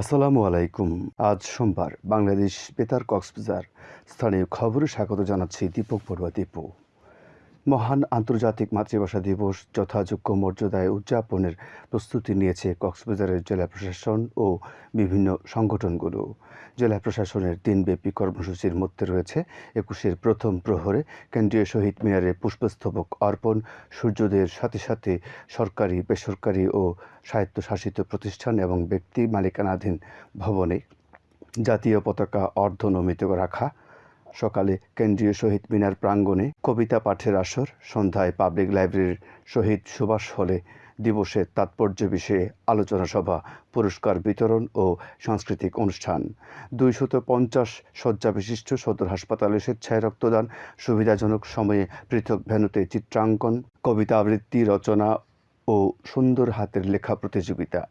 আসসালামু আলাইকুম। আজ সোমবার বাংলাদেশ বেতার কক্সবাজার স্থানীয় খবরে স্বাগত জানাচ্ছি দীপক বড়ুয়া দীপু। মহান আন্তর্জাতিক মাতৃভাষা দিবস যথাযোগ্য মর্যাদায় উদযাপনের প্রস্তুতি নিয়েছে কক্সবাজারের জেলা প্রশাসন ও বিভিন্ন সংগঠনগুলো। জেলা প্রশাসনের দিনব্যাপী কর্মসূচির মধ্যে রয়েছে একুশের প্রথম প্রহরে কেন্দ্রীয় শহীদ মিনারে পুষ্পস্তবক অর্পণ সূর্যোদয়ের সাথে সাথে সরকারি, বেসরকারি ও স্বায়ত্তশাসিত প্রতিষ্ঠান এবং ব্যক্তি মালিকানাধীন ভবনে জাতীয় পতাকা অর্ধনমিত রাখা সকালে কেন্দ্রীয় শহীদ মিনার প্রাঙ্গণে কবিতা পাঠের আসর, সন্ধ্যায় পাবলিক লাইব্রেরির শহীদ সুভাষ হলে দিবসের তাৎপর্য বিষয়ে আলোচনা সভা, পুরস্কার বিতরণ ও সাংস্কৃতিক অনুষ্ঠান। দুইশত পঞ্চাশ শয্যা বিশিষ্ট সদর হাসপাতালে স্বেচ্ছায় রক্তদান, সুবিধাজনক সময়ে পৃথক ভেন্যুতে চিত্রাঙ্কন, কবিতা আবৃত্তি, রচনা ও সুন্দর হাতের লেখা প্রতিযোগিতা।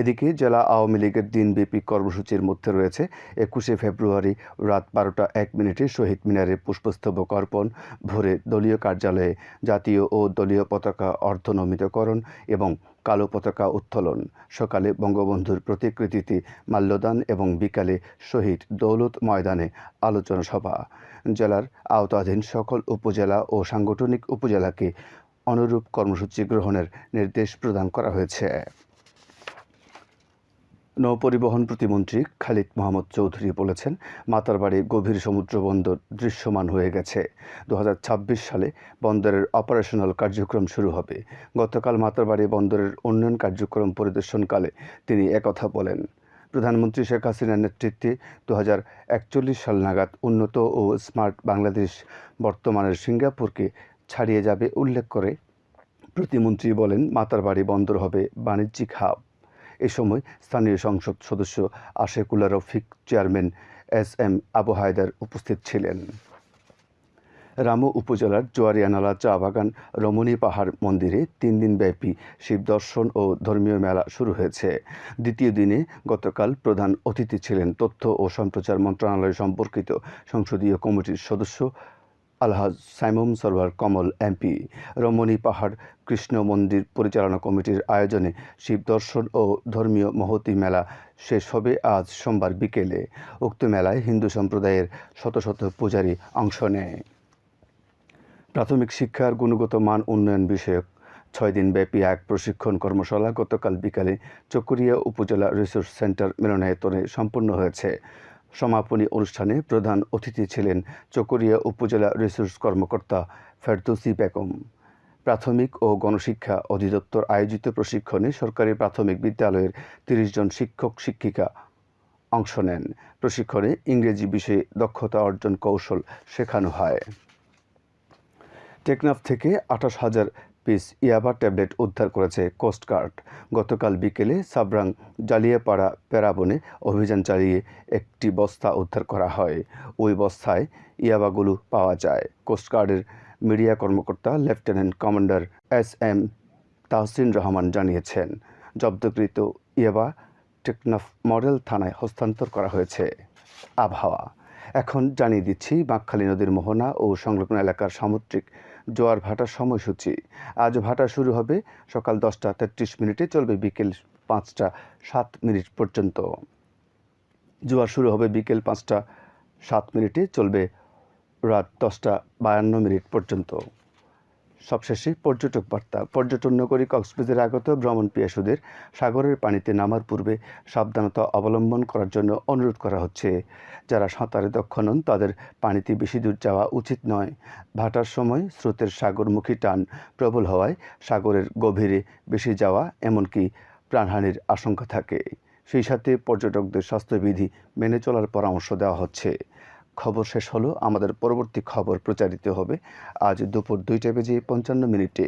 এদিকে জেলা আওয়ামী লীগের দিনব্যাপী কর্মসূচির মধ্যে রয়েছে। একুশে ফেব্রুয়ারি রাত বারোটা এক মিনিটে শহীদ মিনারে পুষ্পস্তবক অর্পণ, ভোরে দলীয় কার্যালয়ে জাতীয় ও দলীয় পতাকা অর্ধনমিতকরণ এবং কালো পতাকা উত্তোলন। সকালে বঙ্গবন্ধুর প্রতিকৃতিতে মাল্যদান এবং বিকালে শহীদ দৌলত ময়দানে আলোচনা সভা। জেলার আওতাধীন সকল উপজেলা ও সাংগঠনিক উপজেলাকে অনুরূপ কর্মসূচি গ্রহণের নির্দেশ প্রদান করা হয়েছে। নৌপরিবহন প্রতিমন্ত্রী খালিদ মোহাম্মদ চৌধুরী বলেছেন মাতারবাড়ি গভীর সমুদ্র বন্দর দৃশ্যমান হয়ে গেছে। দু হাজার ছাব্বিশ সালে বন্দরের অপারেশনাল কার্যক্রম শুরু হবে। গতকাল মাতারবাড়ি বন্দরের উন্নয়ন কার্যক্রম পরিদর্শনকালে তিনি একথা বলেন। প্রধানমন্ত্রী শেখ হাসিনার নেতৃত্বে দু হাজার একচল্লিশ সাল নাগাদ উন্নত ও স্মার্ট বাংলাদেশ বর্তমানের সিঙ্গাপুরকে ছাড়িয়ে যাবে উল্লেখ করে প্রতিমন্ত্রী বলেন মাতারবাড়ি বন্দর হবে বাণিজ্যিক হাব। এ সময় স্থানীয় সংসদ সদস্য Ashekulla Rafiq chairman S M Abu Haider উপস্থিত ছিলেন। রামু উপজেলার জোয়ারিয়ানালা চা বাগান রমণী পাহাড় মন্দিরে তিন দিনব্যাপী শিব দর্শন ও ধর্মীয় মেলা শুরু হয়েছে। দ্বিতীয় দিনে গতকাল প্রধান অতিথি ছিলেন তথ্য ও সম্প্রচার মন্ত্রণালয় সম্পর্কিত সংসদীয় কমিটির সদস্য আলহাজ সাইমুম সরওয়ার কমল এমপি। রমণী পাহাড় কৃষ্ণ মন্দির পরিচালনা কমিটির আয়োজনে শিব দর্শন ও ধর্মীয় মহতি মেলা শেষ হবে আজ সোমবার বিকেলে। উক্ত মেলায় হিন্দু সম্প্রদায়ের শত শত পূজারী অংশ নেয়। প্রাথমিক শিক্ষার গুণগত মান উন্নয়ন বিষয়ক ছয় দিনব্যাপী এক প্রশিক্ষণ কর্মশালা গতকাল বিকালে চকরিয়া উপজেলা রিসোর্স সেন্টার মিলনায়তনে সম্পন্ন হয়েছে। সমাপনী অনুষ্ঠানে প্রধান অতিথি ছিলেন চকরিয়া উপজেলা রিসোর্স কর্মকর্তা ফেরদৌসি বেগম। প্রাথমিক ও গণশিক্ষা অধিদপ্তর আয়োজিত প্রশিক্ষণে সরকারি প্রাথমিক বিদ্যালয়ের তিরিশ জন শিক্ষক, শিক্ষিকা অংশ নেন। প্রশিক্ষণে ইংরেজি বিষয়ে দক্ষতা অর্জন কৌশল শেখানো হয়। টেকনাফ থেকে আঠাশ হাজার পিস ইয়াবা ট্যাবলেট উদ্ধার করেছে কোস্টগার্ড গতকাল বিকেলে সাবরাং জালিয়াপাড়া প্যারাবনে অভিযান চালিয়ে একটি বস্তা উদ্ধার করা হয়। ওই বস্তায় ইয়াবাগুলো পাওয়া যায়। কোস্টগার্ডের মিডিয়া কর্মকর্তা lieutenant commander S M Tahsin Rahman জানিয়েছেন, জব্দকৃত ইয়াবা টেকনাফ মডেল থানায় হস্তান্তর করা হয়েছে। আবহাওয়া। এখন জানিয়ে দিচ্ছি বাঁকখালী নদীর মোহনা ও সংলগ্ন এলাকার সামুদ্রিক জোয়ার ভাটার সময়সূচি। আজ ভাটা শুরু হবে সকাল দশটা তেত্রিশ মিনিটে, চলবে বিকেল পাঁচটা সাত মিনিট পর্যন্ত। জোয়ার শুরু হবে বিকেল পাঁচটা সাত মিনিটে, চলবে রাত দশটা বায়ান্ন মিনিট পর্যন্ত। সবশেষে পর্যটক বার্তা। পর্যটন নগরী কক্সবাজারে আগত ভ্রমণ পিয়াসুদের সাগরের পানিতে নামার পূর্বে সাবধানতা অবলম্বন করার জন্য অনুরোধ করা হচ্ছে। যারা সাঁতারে দক্ষ নন, তাদের পানিতে বেশি দূর যাওয়া উচিত নয়। ভাটার সময় স্রোতের সাগরমুখী টান প্রবল হওয়ায় সাগরের গভীরে বেশি যাওয়া এমনকি প্রাণহানির আশঙ্কা থাকে। সেই সাথে পর্যটকদের স্বাস্থ্যবিধি মেনে চলার পরামর্শ দেওয়া হচ্ছে। খবর শেষ হলো। আমাদের পরবর্তী খবর প্রচারিত হবে আজ দুপুর দুইটা বেজে পঞ্চান্ন মিনিটে।